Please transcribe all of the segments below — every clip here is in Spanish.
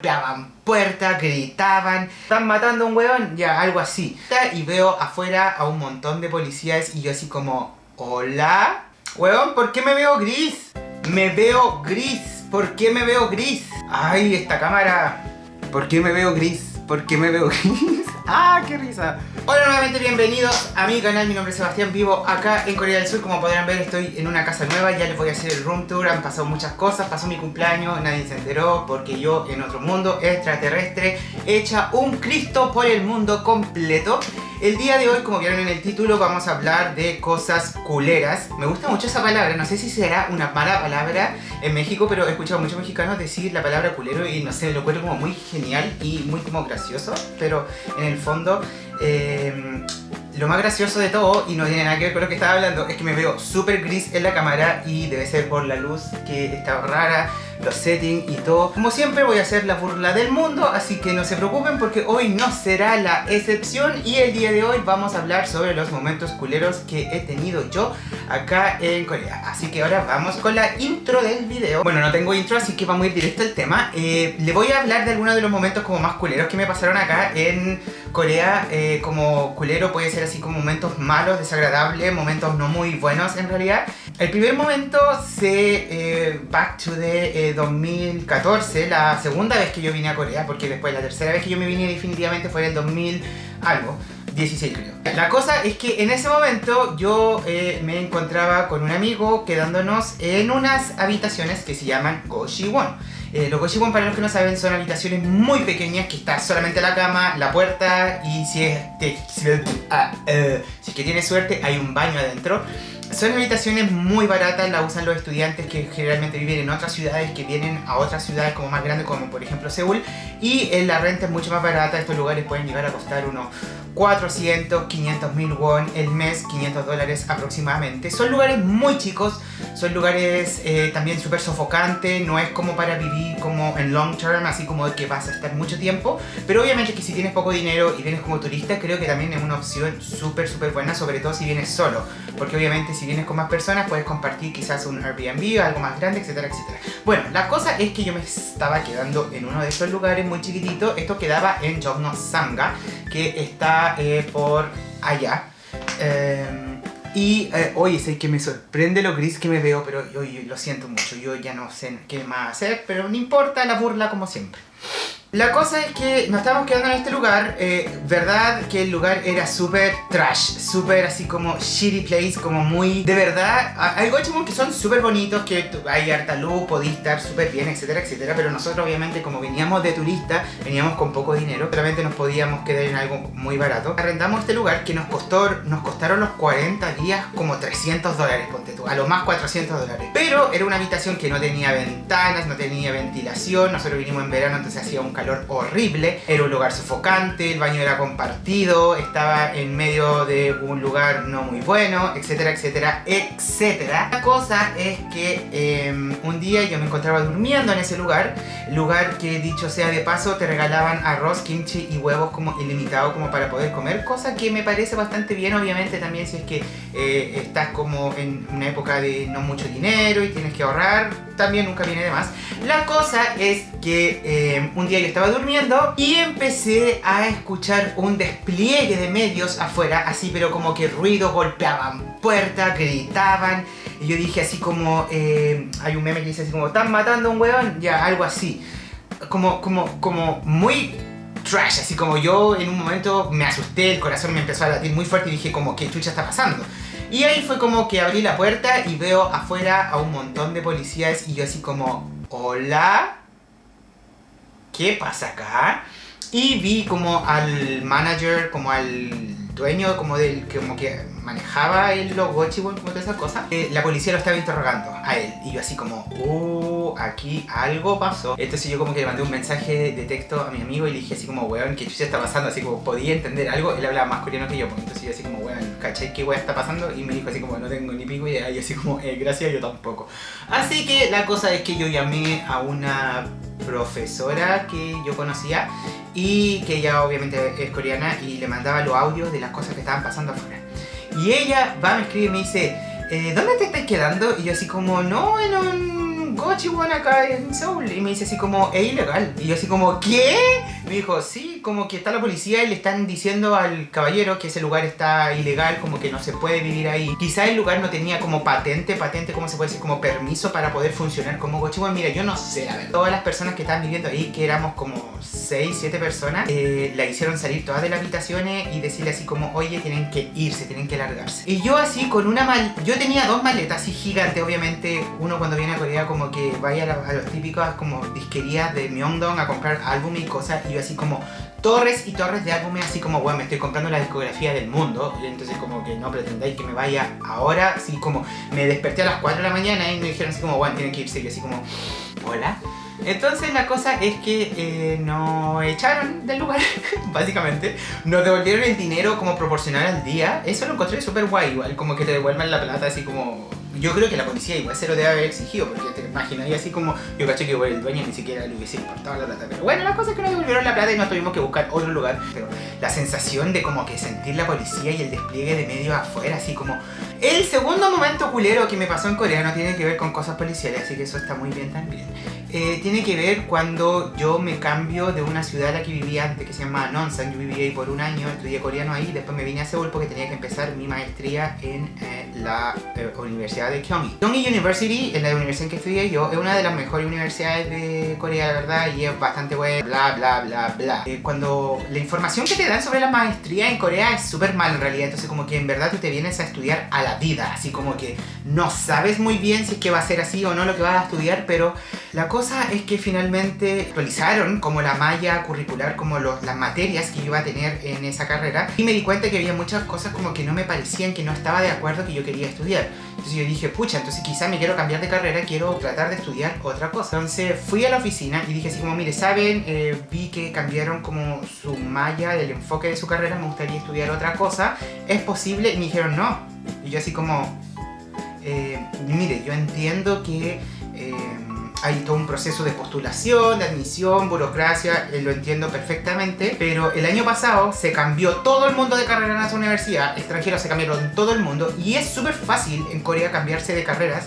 golpeaban puertas, gritaban, están matando a un weón, ya, algo así. Y veo afuera a un montón de policías y yo así como, hola, weón, ¿por qué me veo gris? Me veo gris, ¿por qué me veo gris? Ay, esta cámara, ¿por qué me veo gris? ¿Por qué me veo gris? ¡Ah, qué risa! Hola nuevamente, bienvenidos a mi canal, mi nombre es Sebastián, vivo acá en Corea del Sur. Como podrán ver estoy en una casa nueva, ya les voy a hacer el room tour. Han pasado muchas cosas, pasó mi cumpleaños, nadie se enteró Porque yo en otro mundo extraterrestre Echa un Cristo por el mundo completo el día de hoy, como vieron en el título, vamos a hablar de cosas culeras. Me gusta mucho esa palabra, no sé si será una mala palabra en México, pero he escuchado a muchos mexicanos decir la palabra culero y no sé, lo encuentro como muy genial y muy como gracioso, pero en el fondo... Eh, lo más gracioso de todo, y no tiene nada que ver con lo que estaba hablando, es que me veo súper gris en la cámara y debe ser por la luz que está rara, los settings y todo. Como siempre voy a hacer la burla del mundo, así que no se preocupen porque hoy no será la excepción y el día de hoy vamos a hablar sobre los momentos culeros que he tenido yo acá en Corea. Así que ahora vamos con la intro del video. Bueno, no tengo intro, así que vamos a ir directo al tema. Eh, le voy a hablar de algunos de los momentos como más culeros que me pasaron acá en Corea. Eh, como culero puede ser así como momentos malos, desagradables, momentos no muy buenos en realidad. El primer momento se eh, back to the 2014, eh, la segunda vez que yo vine a Corea, porque después la tercera vez que yo me vine definitivamente fue en el 2000 algo. 16 creo. La cosa es que en ese momento yo eh, me encontraba con un amigo quedándonos en unas habitaciones que se llaman Goshiwon. Eh, los Goshiwon, para los que no saben, son habitaciones muy pequeñas que está solamente la cama, la puerta y si es, ah, eh, si es que tienes suerte hay un baño adentro. Son habitaciones muy baratas, las usan los estudiantes que generalmente viven en otras ciudades, que vienen a otras ciudades como más grandes, como por ejemplo Seúl, y en la renta es mucho más barata, estos lugares pueden llegar a costar unos 400, 500 mil won el mes, 500 dólares aproximadamente. Son lugares muy chicos, son lugares eh, también súper sofocantes, no es como para vivir como en long term, así como que vas a estar mucho tiempo, pero obviamente que si tienes poco dinero y vienes como turista, creo que también es una opción súper súper buena, sobre todo si vienes solo, porque obviamente si vienes con más personas puedes compartir quizás un Airbnb o algo más grande, etcétera, etcétera. Bueno, la cosa es que yo me estaba quedando en uno de estos lugares muy chiquitito, esto quedaba en Jogno Sanga, que está eh, por allá. Em, y eh, oye, sé que me sorprende lo gris que me veo, pero yo, lo siento mucho, yo ya no sé qué más hacer, pero no importa la burla como siempre. La cosa es que nos estábamos quedando en este lugar, eh, verdad que el lugar era súper trash, súper así como shitty place, como muy... De verdad, hay gochimon que son súper bonitos, que hay harta luz, podía estar súper bien, etcétera, etcétera, pero nosotros obviamente como veníamos de turista, veníamos con poco dinero, solamente nos podíamos quedar en algo muy barato. Arrendamos este lugar que nos costó, nos costaron los 40 días como 300 dólares, ponte tú, a lo más 400 dólares. Pero era una habitación que no tenía ventanas, no tenía ventilación, nosotros vinimos en verano, entonces hacía un calor horrible, era un lugar sofocante, el baño era compartido, estaba en medio de un lugar no muy bueno, etcétera, etcétera, etcétera. La cosa es que em, un día yo me encontraba durmiendo en ese lugar, lugar que dicho sea de paso te regalaban arroz, kimchi y huevos como ilimitado como para poder comer, cosa que me parece bastante bien obviamente también si es que eh, estás como en una época de no mucho dinero y tienes que ahorrar, también nunca viene de más. La cosa es que em, un día yo estaba durmiendo y empecé a escuchar un despliegue de medios afuera, así pero como que ruido, golpeaban puertas, gritaban y yo dije así como, eh, hay un meme que dice así como, ¿están matando un weón? Ya, algo así. Como, como, como muy trash, así como yo en un momento me asusté, el corazón me empezó a latir muy fuerte y dije como, ¿qué chucha está pasando? Y ahí fue como que abrí la puerta y veo afuera a un montón de policías y yo así como, ¿hola? ¿Qué pasa acá? Y vi como al manager, como al dueño, como del como que manejaba el logo como toda esa cosa. Eh, la policía lo estaba interrogando a él. Y yo así como, uh, aquí algo pasó. Entonces yo como que le mandé un mensaje de texto a mi amigo y le dije así como, weón, ¿qué chucha está pasando? Así como, podía entender algo. Él hablaba más coreano que yo. Pues. Entonces yo así como, weón, ¿cachai qué weón está pasando? Y me dijo así como, no tengo ni pico idea. Y así como, eh, gracias, yo tampoco. Así que la cosa es que yo llamé a una profesora que yo conocía y que ella obviamente es coreana y le mandaba los audios de las cosas que estaban pasando afuera. Y ella va, me escribe y me dice, eh, ¿dónde te estás quedando? Y yo así como, no, en un Gochiwon acá en Seúl. Y me dice así como, es ilegal. Y yo así como, ¿qué? Me dijo, sí, como que está la policía y le están diciendo al caballero que ese lugar está ilegal, como que no se puede vivir ahí. Quizá el lugar no tenía como patente, patente, ¿cómo se puede decir? Como permiso para poder funcionar como Gochiwon. Mira, yo no sé, a ver, todas las personas que estaban viviendo ahí, que éramos como 6, 7 personas, eh, la hicieron salir todas de las habitaciones y decirle así como, oye, tienen que irse, tienen que largarse. Y yo así con una mal... Yo tenía dos maletas así gigantes, obviamente, uno cuando viene a Corea como que vaya a, los típicos como disquerías de Myeongdong a comprar álbumes y cosas, y yo así como torres y torres de álbumes, así como, bueno, me estoy comprando la discografía del mundo, y entonces como que no pretendáis que me vaya ahora, así como me desperté a las 4 de la mañana y me dijeron así como, bueno, tienen que irse, y así como, hola. Entonces la cosa es que eh, nos echaron del lugar, básicamente. Nos devolvieron el dinero como proporcional al día. Eso lo encontré súper guay, igual, como que te devuelvan la plata así como yo creo que la policía igual se lo debe haber exigido, porque te imaginarías así como, yo caché que el dueño ni siquiera le hubiese importado la plata. Pero bueno, la cosa es que nos devolvieron la plata y nos tuvimos que buscar otro lugar. Pero la sensación de como que sentir la policía y el despliegue de medios afuera, así como... El segundo momento culero que me pasó en Corea no tiene que ver con cosas policiales, así que eso está muy bien también. Eh, tiene que ver cuando yo me cambio de una ciudad a la que vivía antes, que se llama Nonsan. Yo viví ahí por un año, estudié coreano ahí, después me vine a Seúl porque tenía que empezar mi maestría en eh, la eh, Universidad de Kyunghee. Kyunghee University, en la universidad en que estudié yo, es una de las mejores universidades de Corea, la verdad, y es bastante buena, bla, bla, bla, bla. cuando la información que te dan sobre la maestría en Corea es súper mal en realidad, entonces como que en verdad tú te vienes a estudiar a la vida, así como que no sabes muy bien si es que va a ser así o no lo que vas a estudiar, pero la cosa es que finalmente actualizaron como la malla curricular, como los, las materias que yo iba a tener en esa carrera y me di cuenta que había muchas cosas como que no me parecían, que no estaba de acuerdo que yo quería estudiar. Entonces yo dije, pucha, entonces quizá me quiero cambiar de carrera, quiero tratar de estudiar otra cosa. Entonces fui a la oficina y dije así como, mire, ¿saben? Eh, vi que cambiaron como su malla del enfoque de su carrera, me gustaría estudiar otra cosa. ¿Es posible? Y me dijeron, no. Y yo así como, eh, mire, yo entiendo que... Eh, hay todo un proceso de postulación, de admisión, burocracia, eh, lo entiendo perfectamente, pero el año pasado se cambió todo el mundo de carrera en esa universidad, extranjeros se cambiaron todo el mundo y es súper fácil en Corea cambiarse de carreras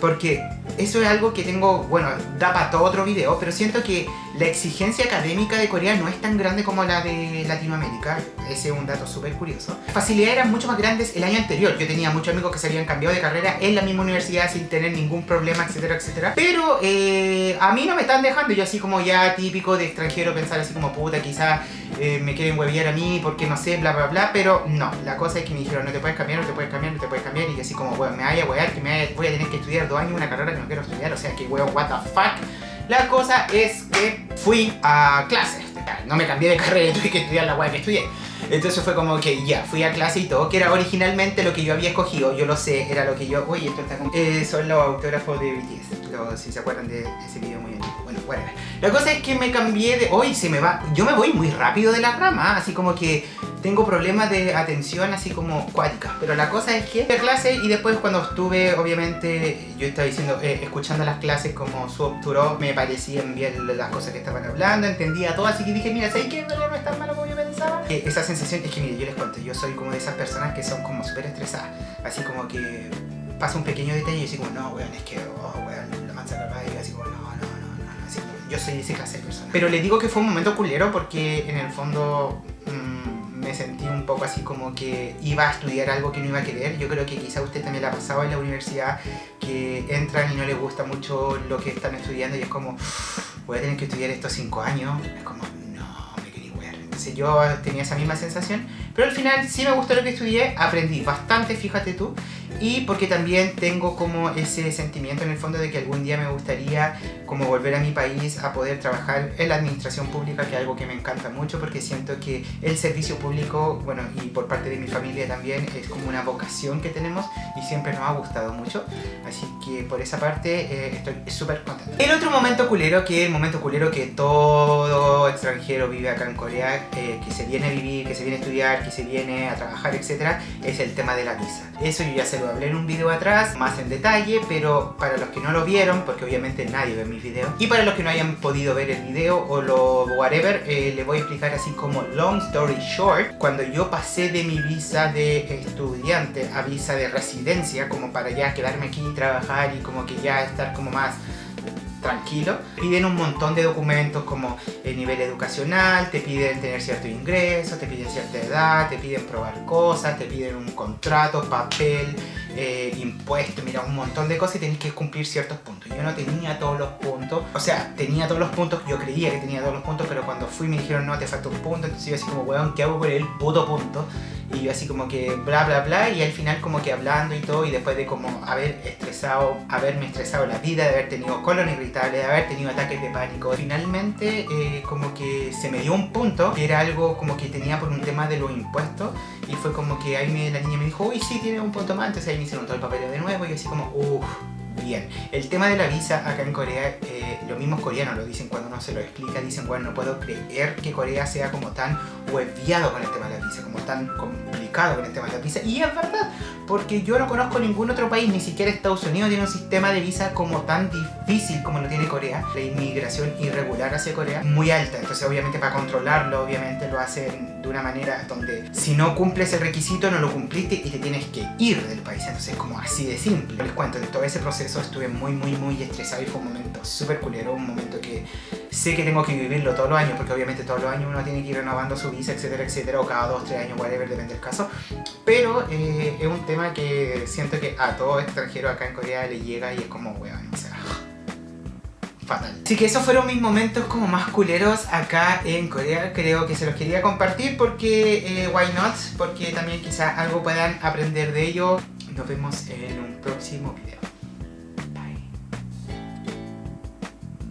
porque eso es algo que tengo, bueno, da para todo otro video, pero siento que la exigencia académica de Corea no es tan grande como la de Latinoamérica. Ese es un dato súper curioso. Facilidades eran mucho más grandes el año anterior. Yo tenía muchos amigos que se habían cambiado de carrera en la misma universidad sin tener ningún problema, etcétera, etcétera. Pero eh, a mí no me están dejando. Yo así como ya típico de extranjero pensar así como puta, quizás eh, me quieren hueviar a mí porque no sé, bla, bla, bla. Pero no, la cosa es que me dijeron no te puedes cambiar, no te puedes cambiar, no te puedes cambiar. Y así como, bueno, me vaya a huear, que me voy a tener que estudiar dos años una carrera que no quiero estudiar. O sea que, weón, what the fuck. La cosa es que fui a clases. No me cambié de carrera, tuve que estudiar la weá que estudié. Entonces fue como que ya, fui a clase y todo, que era originalmente lo que yo había escogido, yo lo sé, era lo que yo... Oye, esto está como... Eh, son los autógrafos de BTS, si se acuerdan de ese video muy. Bueno. La cosa es que me cambié de... Hoy se me va... Yo me voy muy rápido de la rama, así como que tengo problemas de atención así como cuática. Pero la cosa es que fui a clase y después cuando estuve, obviamente, yo estaba diciendo, eh, escuchando las clases como su obturó, me parecían bien las cosas que estaban hablando, entendía todo, así que dije, mira, ¿sabes qué? No es tan malo como yo pensaba. Eh, esa sensación es que, mire, yo les cuento, yo soy como de esas personas que son como súper estresadas. Así como que pasa un pequeño detalle y yo digo, no, weón, es que, oh, weón, la mancha y así como, yo soy ese clase de persona. Pero le digo que fue un momento culero porque en el fondo me sentí un poco así como que iba a estudiar algo que no iba a querer. Yo creo que quizá usted también la ha pasado en la universidad, que entran y no les gusta mucho lo que están estudiando y es como, voy a tener que estudiar estos cinco años. Es como, yo tenía esa misma sensación, pero al final sí me gustó lo que estudié, aprendí bastante, fíjate tú, y porque también tengo como ese sentimiento en el fondo de que algún día me gustaría como volver a mi país a poder trabajar en la administración pública, que es algo que me encanta mucho porque siento que el servicio público, bueno, y por parte de mi familia también, es como una vocación que tenemos y siempre nos ha gustado mucho, así que por esa parte eh, estoy súper contento. El otro momento culero, que es el momento culero que todo extranjero vive acá en Corea, eh, que se viene a vivir, que se viene a estudiar, que se viene a trabajar, etcétera, es el tema de la visa. Eso yo ya se lo hablé en un video atrás, más en detalle, pero para los que no lo vieron, porque obviamente nadie ve mis videos, y para los que no hayan podido ver el video o lo whatever, eh, le voy a explicar así como long story short, cuando yo pasé de mi visa de estudiante a visa de residencia, como para ya quedarme aquí y trabajar y como que ya estar como más tranquilo. Piden un montón de documentos como el nivel educacional, te piden tener cierto ingreso, te piden cierta edad, te piden probar cosas, te piden un contrato, papel, eh, impuestos, mira, un montón de cosas y tenés que cumplir ciertos puntos. Yo no tenía todos los puntos, o sea, tenía todos los puntos, yo creía que tenía todos los puntos, pero cuando fui me dijeron, no, te falta un punto, entonces yo así como, weón, ¿qué hago con el puto punto? Y yo así como que bla bla bla y al final como que hablando y todo y después de como haber estresado, haberme estresado la vida, de haber tenido colon irritable, de haber tenido ataques de pánico, finalmente eh, como que se me dio un punto que era algo como que tenía por un tema de los impuestos y fue como que ahí me, la niña me dijo, uy sí, tiene un punto más, entonces ahí me hicieron todo el papel de nuevo y yo así como, uff bien. El tema de la visa acá en Corea, eh, los mismos coreanos lo dicen cuando uno se lo explica, dicen, bueno, no puedo creer que Corea sea como tan hueviado con el tema de la visa, como tan complicado con el tema de la visa. Y es verdad, porque yo no conozco ningún otro país, ni siquiera Estados Unidos tiene un sistema de visa como tan difícil como lo tiene Corea. La inmigración irregular hacia Corea es muy alta, entonces obviamente para controlarlo, obviamente lo hacen de una manera donde si no cumples el requisito no lo cumpliste y te tienes que ir del país, entonces es como así de simple. Les cuento, de todo ese proceso estuve muy muy muy estresado y fue un momento súper culero, un momento que sé que tengo que vivirlo todos los años, porque obviamente todos los años uno tiene que ir renovando su visa, etcétera, etcétera, o cada dos, tres años, whatever, depende del caso. Pero eh, es un tema que siento que a todo extranjero acá en Corea le llega y es como, weón, o sea, fatal. Así que esos fueron mis momentos como más culeros acá en Corea. Creo que se los quería compartir porque, eh, why not? Porque también quizá algo puedan aprender de ello. Nos vemos en un próximo video.